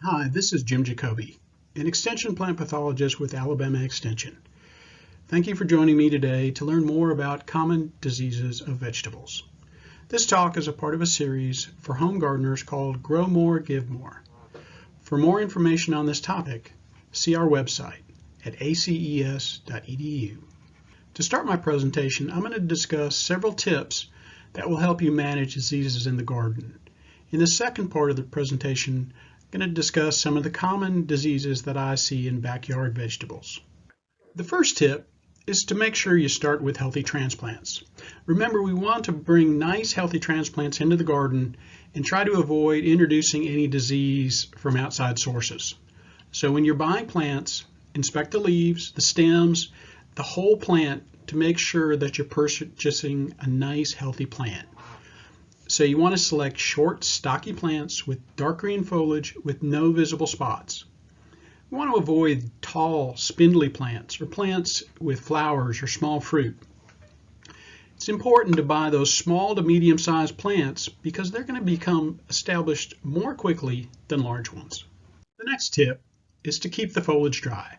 Hi, this is Jim Jacobi, an extension plant pathologist with Alabama Extension. Thank you for joining me today to learn more about common diseases of vegetables. This talk is a part of a series for home gardeners called Grow More, Give More. For more information on this topic, see our website at aces.edu. To start my presentation, I'm going to discuss several tips that will help you manage diseases in the garden. In the second part of the presentation, going to discuss some of the common diseases that I see in backyard vegetables. The first tip is to make sure you start with healthy transplants. Remember, we want to bring nice healthy transplants into the garden and try to avoid introducing any disease from outside sources. So when you're buying plants, inspect the leaves, the stems, the whole plant to make sure that you're purchasing a nice healthy plant. So you want to select short, stocky plants with dark green foliage with no visible spots. You want to avoid tall, spindly plants or plants with flowers or small fruit. It's important to buy those small to medium-sized plants because they're going to become established more quickly than large ones. The next tip is to keep the foliage dry.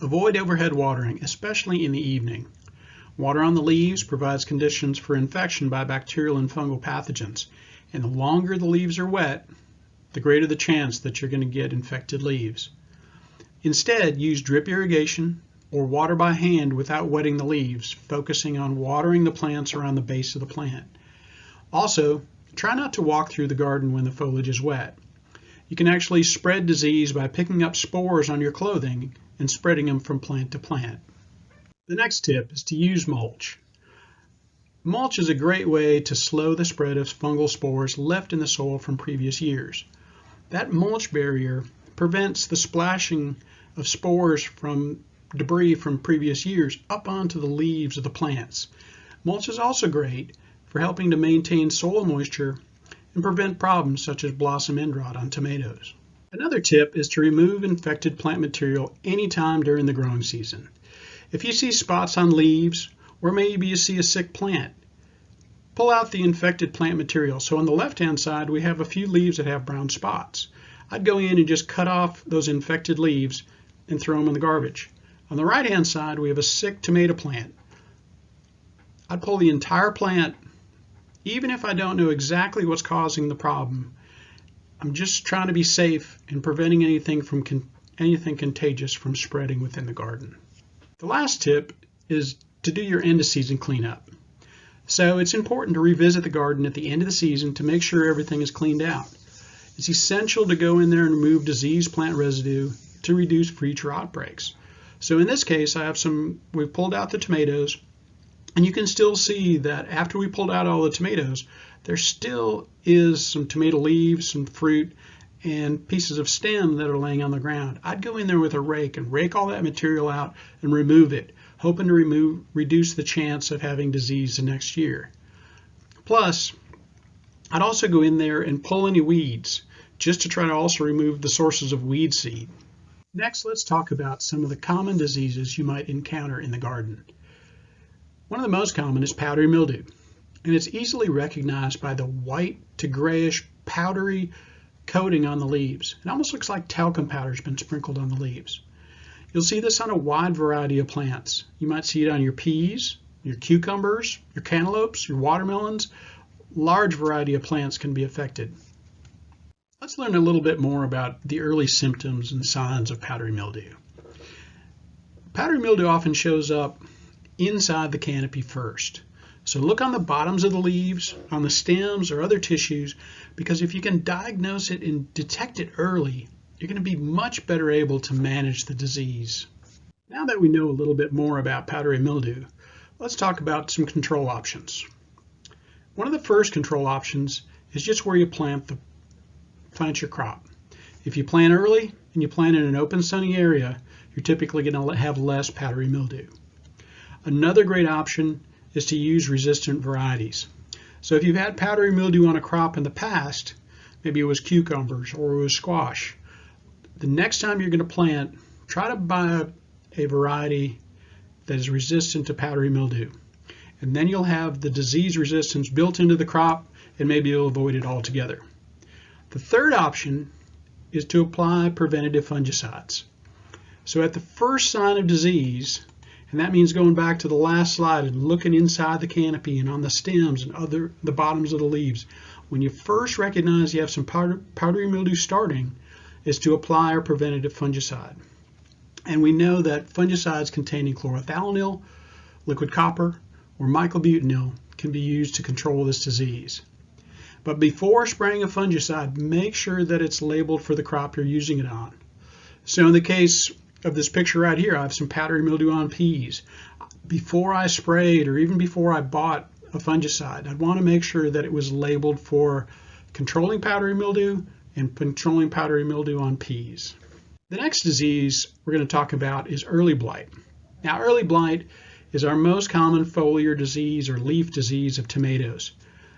Avoid overhead watering, especially in the evening. Water on the leaves provides conditions for infection by bacterial and fungal pathogens. And the longer the leaves are wet, the greater the chance that you're going to get infected leaves. Instead, use drip irrigation or water by hand without wetting the leaves, focusing on watering the plants around the base of the plant. Also, try not to walk through the garden when the foliage is wet. You can actually spread disease by picking up spores on your clothing and spreading them from plant to plant. The next tip is to use mulch. Mulch is a great way to slow the spread of fungal spores left in the soil from previous years. That mulch barrier prevents the splashing of spores from debris from previous years up onto the leaves of the plants. Mulch is also great for helping to maintain soil moisture and prevent problems such as blossom end rot on tomatoes. Another tip is to remove infected plant material anytime during the growing season. If you see spots on leaves, or maybe you see a sick plant, pull out the infected plant material. So on the left-hand side, we have a few leaves that have brown spots. I'd go in and just cut off those infected leaves and throw them in the garbage. On the right-hand side, we have a sick tomato plant. I'd pull the entire plant, even if I don't know exactly what's causing the problem. I'm just trying to be safe and preventing anything from con anything contagious from spreading within the garden. The last tip is to do your end of season cleanup. So it's important to revisit the garden at the end of the season to make sure everything is cleaned out. It's essential to go in there and remove diseased plant residue to reduce future outbreaks. So in this case, I have some, we've pulled out the tomatoes, and you can still see that after we pulled out all the tomatoes, there still is some tomato leaves, some fruit, and pieces of stem that are laying on the ground. I'd go in there with a rake and rake all that material out and remove it, hoping to remove, reduce the chance of having disease the next year. Plus, I'd also go in there and pull any weeds just to try to also remove the sources of weed seed. Next, let's talk about some of the common diseases you might encounter in the garden. One of the most common is powdery mildew, and it's easily recognized by the white to grayish powdery coating on the leaves. It almost looks like talcum powder has been sprinkled on the leaves. You'll see this on a wide variety of plants. You might see it on your peas, your cucumbers, your cantaloupes, your watermelons. Large variety of plants can be affected. Let's learn a little bit more about the early symptoms and signs of powdery mildew. Powdery mildew often shows up inside the canopy first. So look on the bottoms of the leaves, on the stems or other tissues, because if you can diagnose it and detect it early, you're going to be much better able to manage the disease. Now that we know a little bit more about powdery mildew, let's talk about some control options. One of the first control options is just where you plant, the, plant your crop. If you plant early and you plant in an open sunny area, you're typically going to have less powdery mildew. Another great option is to use resistant varieties. So if you've had powdery mildew on a crop in the past, maybe it was cucumbers or it was squash, the next time you're going to plant, try to buy a variety that is resistant to powdery mildew. And then you'll have the disease resistance built into the crop and maybe you'll avoid it altogether. The third option is to apply preventative fungicides. So at the first sign of disease, and that means going back to the last slide and looking inside the canopy and on the stems and other the bottoms of the leaves, when you first recognize you have some powder, powdery mildew starting, is to apply our preventative fungicide. And we know that fungicides containing chlorothalonil, liquid copper, or myclobutanil can be used to control this disease. But before spraying a fungicide, make sure that it's labeled for the crop you're using it on. So in the case of this picture right here, I have some powdery mildew on peas. Before I sprayed or even before I bought a fungicide, I'd want to make sure that it was labeled for controlling powdery mildew and controlling powdery mildew on peas. The next disease we're going to talk about is early blight. Now early blight is our most common foliar disease or leaf disease of tomatoes.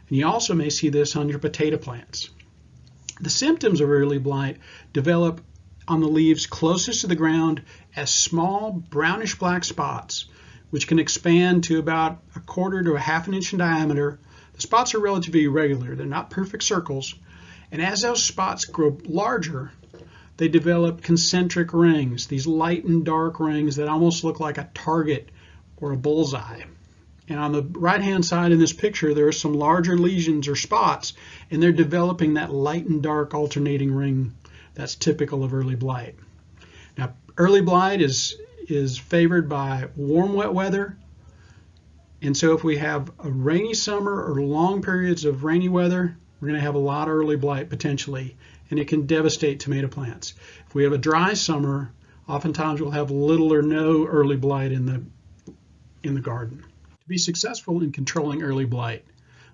And you also may see this on your potato plants. The symptoms of early blight develop on the leaves closest to the ground as small brownish black spots, which can expand to about a quarter to a half an inch in diameter. The spots are relatively irregular, they're not perfect circles, and as those spots grow larger, they develop concentric rings, these light and dark rings that almost look like a target or a bullseye. And on the right hand side in this picture, there are some larger lesions or spots, and they're developing that light and dark alternating ring that's typical of early blight. Now, early blight is, is favored by warm, wet weather. And so if we have a rainy summer or long periods of rainy weather, we're going to have a lot of early blight potentially, and it can devastate tomato plants. If we have a dry summer, oftentimes we'll have little or no early blight in the, in the garden. To be successful in controlling early blight,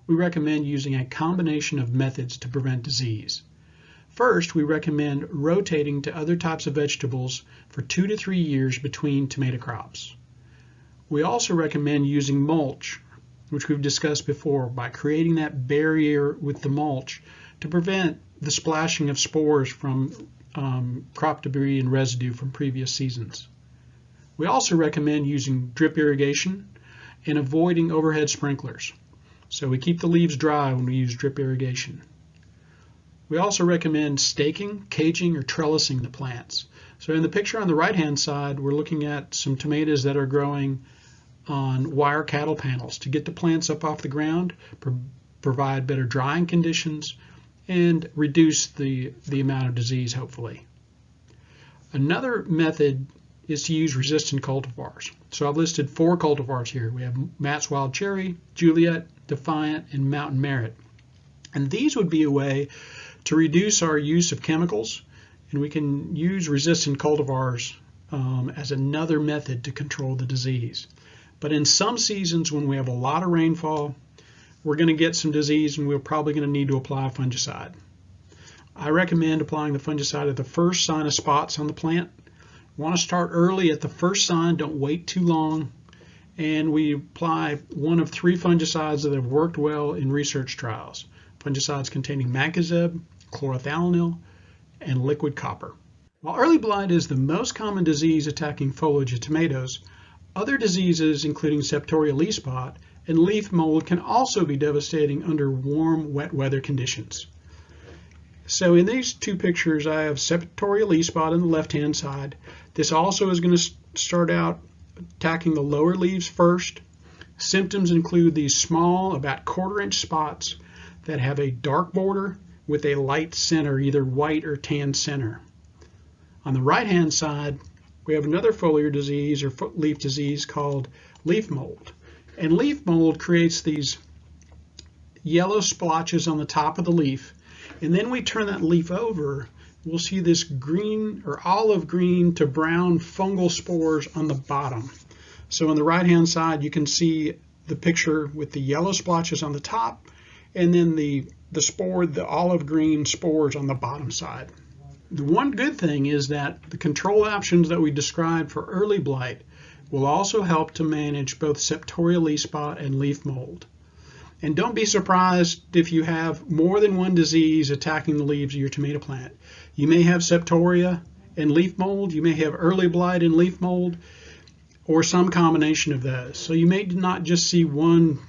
we recommend using a combination of methods to prevent disease. First, we recommend rotating to other types of vegetables for two to three years between tomato crops. We also recommend using mulch, which we've discussed before, by creating that barrier with the mulch to prevent the splashing of spores from um, crop debris and residue from previous seasons. We also recommend using drip irrigation and avoiding overhead sprinklers. So we keep the leaves dry when we use drip irrigation. We also recommend staking, caging, or trellising the plants. So in the picture on the right-hand side, we're looking at some tomatoes that are growing on wire cattle panels to get the plants up off the ground, pro provide better drying conditions, and reduce the, the amount of disease, hopefully. Another method is to use resistant cultivars. So I've listed four cultivars here. We have Matt's Wild Cherry, Juliet, Defiant, and Mountain Merit. And these would be a way to reduce our use of chemicals, and we can use resistant cultivars um, as another method to control the disease. But in some seasons when we have a lot of rainfall, we're going to get some disease and we're probably going to need to apply a fungicide. I recommend applying the fungicide at the first sign of spots on the plant. We want to start early at the first sign, don't wait too long. And we apply one of three fungicides that have worked well in research trials. Fungicides containing mancozeb, chlorothalonil, and liquid copper. While early blight is the most common disease attacking foliage of tomatoes, other diseases including septoria leaf spot and leaf mold can also be devastating under warm, wet weather conditions. So in these two pictures, I have septoria leaf spot on the left-hand side. This also is going to start out attacking the lower leaves first. Symptoms include these small, about quarter inch spots that have a dark border with a light center, either white or tan center. On the right-hand side, we have another foliar disease or leaf disease called leaf mold. And leaf mold creates these yellow splotches on the top of the leaf. And then we turn that leaf over, we'll see this green or olive green to brown fungal spores on the bottom. So on the right-hand side, you can see the picture with the yellow splotches on the top and then the the spore, the olive green spores on the bottom side. The one good thing is that the control options that we described for early blight will also help to manage both septoria leaf spot and leaf mold. And don't be surprised if you have more than one disease attacking the leaves of your tomato plant. You may have septoria and leaf mold, you may have early blight and leaf mold, or some combination of those. So you may not just see one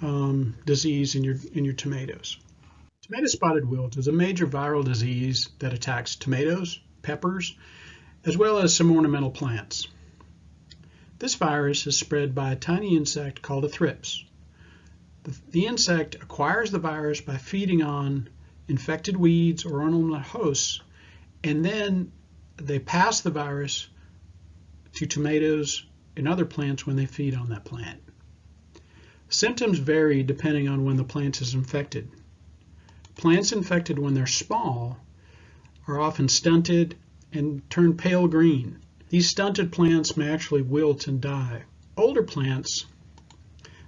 um, disease in your, in your tomatoes. Tomato spotted wilt is a major viral disease that attacks tomatoes, peppers, as well as some ornamental plants. This virus is spread by a tiny insect called a thrips. The, the insect acquires the virus by feeding on infected weeds or ornamental hosts, and then they pass the virus to tomatoes and other plants when they feed on that plant. Symptoms vary depending on when the plant is infected. Plants infected when they're small are often stunted and turn pale green. These stunted plants may actually wilt and die. Older plants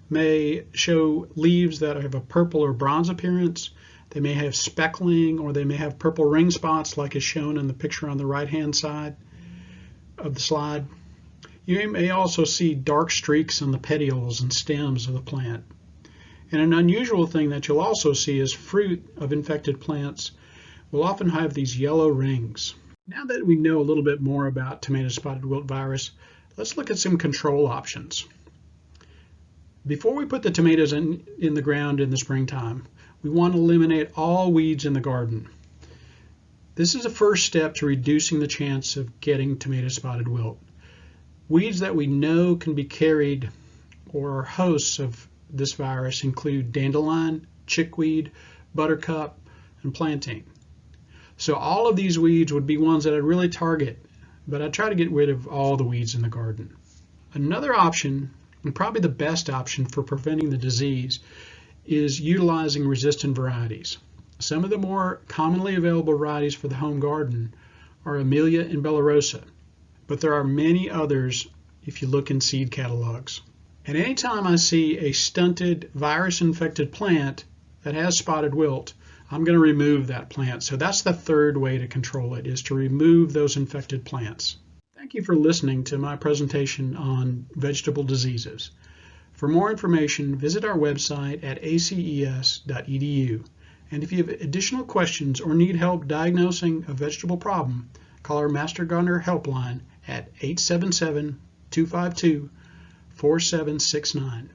may show leaves that have a purple or bronze appearance. They may have speckling or they may have purple ring spots like is shown in the picture on the right hand side of the slide. You may also see dark streaks on the petioles and stems of the plant. And an unusual thing that you'll also see is fruit of infected plants will often have these yellow rings. Now that we know a little bit more about tomato spotted wilt virus, let's look at some control options. Before we put the tomatoes in, in the ground in the springtime, we want to eliminate all weeds in the garden. This is a first step to reducing the chance of getting tomato spotted wilt. Weeds that we know can be carried or are hosts of this virus include dandelion, chickweed, buttercup, and plantain. So all of these weeds would be ones that I'd really target, but I try to get rid of all the weeds in the garden. Another option, and probably the best option for preventing the disease, is utilizing resistant varieties. Some of the more commonly available varieties for the home garden are Amelia and Bellarosa, but there are many others if you look in seed catalogs. And anytime I see a stunted virus-infected plant that has spotted wilt, I'm going to remove that plant. So that's the third way to control it, is to remove those infected plants. Thank you for listening to my presentation on vegetable diseases. For more information, visit our website at aces.edu. And if you have additional questions or need help diagnosing a vegetable problem, call our Master Gardener helpline at 877 252 4769.